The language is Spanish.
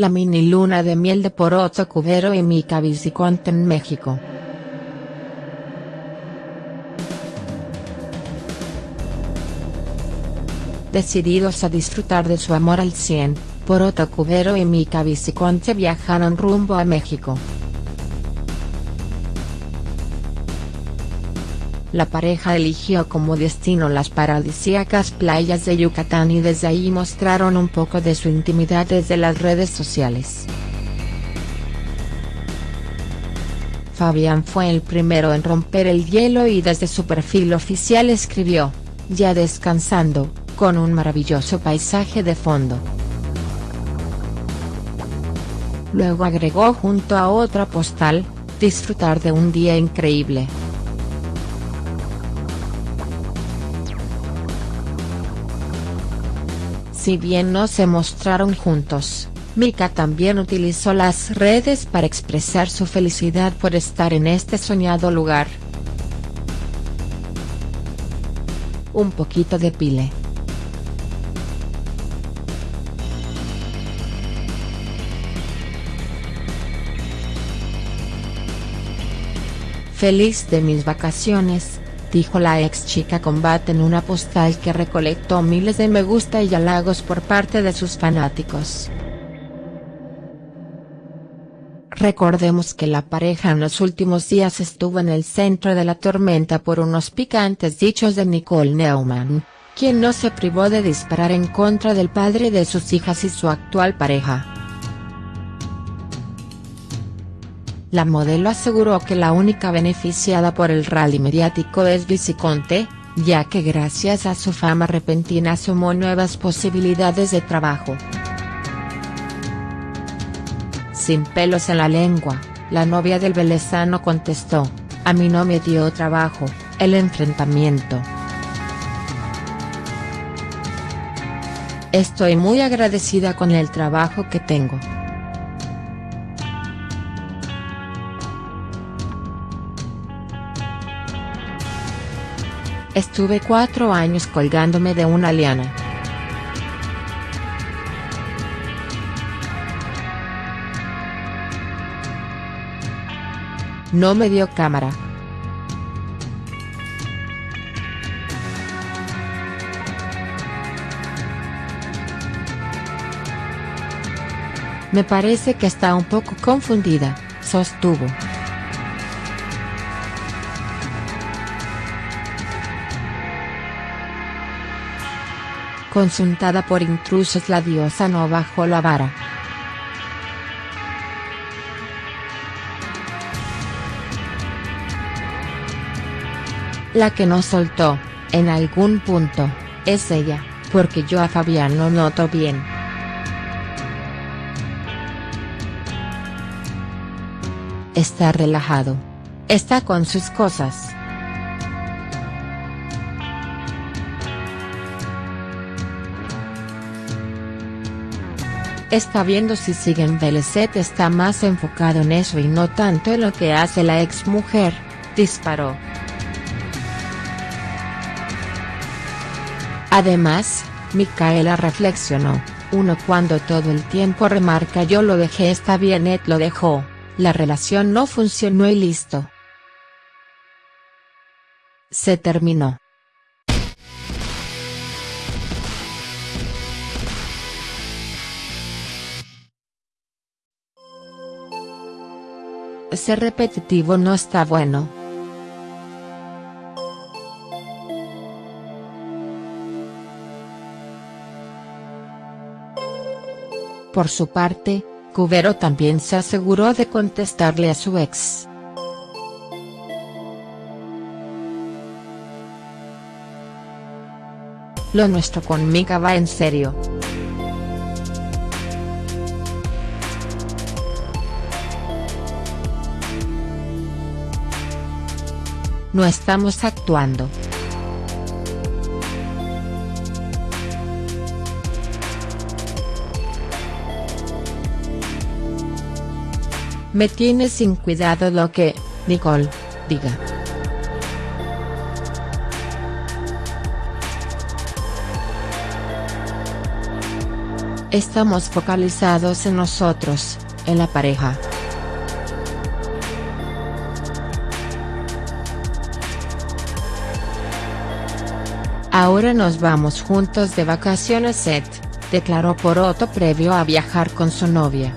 la mini luna de miel de Poroto Cubero y Mica Viciconte en México. Decididos a disfrutar de su amor al 100, Poroto Cubero y Mica Viciconte viajaron rumbo a México. La pareja eligió como destino las paradisíacas playas de Yucatán y desde ahí mostraron un poco de su intimidad desde las redes sociales. Fabián fue el primero en romper el hielo y desde su perfil oficial escribió, ya descansando, con un maravilloso paisaje de fondo. Luego agregó junto a otra postal, disfrutar de un día increíble. Si bien no se mostraron juntos, Mika también utilizó las redes para expresar su felicidad por estar en este soñado lugar. Un poquito de pile. Feliz de mis vacaciones, dijo la ex chica combate en una postal que recolectó miles de me gusta y halagos por parte de sus fanáticos. Recordemos que la pareja en los últimos días estuvo en el centro de la tormenta por unos picantes dichos de Nicole Neumann, quien no se privó de disparar en contra del padre de sus hijas y su actual pareja. La modelo aseguró que la única beneficiada por el rally mediático es Viciconte, ya que gracias a su fama repentina sumó nuevas posibilidades de trabajo. Sin pelos en la lengua, la novia del velezano contestó, a mí no me dio trabajo, el enfrentamiento. Estoy muy agradecida con el trabajo que tengo. Estuve cuatro años colgándome de una liana. No me dio cámara. Me parece que está un poco confundida, sostuvo. Consultada por intrusos la diosa no bajó la vara. La que no soltó, en algún punto, es ella, porque yo a Fabián lo noto bien. Está relajado. Está con sus cosas. Está viendo si siguen Beleset está más enfocado en eso y no tanto en lo que hace la ex mujer, disparó. Además, Micaela reflexionó, uno cuando todo el tiempo remarca yo lo dejé está bien Ed lo dejó, la relación no funcionó y listo. Se terminó. Ser repetitivo no está bueno. Por su parte, Cubero también se aseguró de contestarle a su ex. Lo nuestro con va en serio. No estamos actuando. Me tiene sin cuidado lo que, Nicole, diga. Estamos focalizados en nosotros, en la pareja. Ahora nos vamos juntos de vacaciones Seth, declaró Poroto previo a viajar con su novia.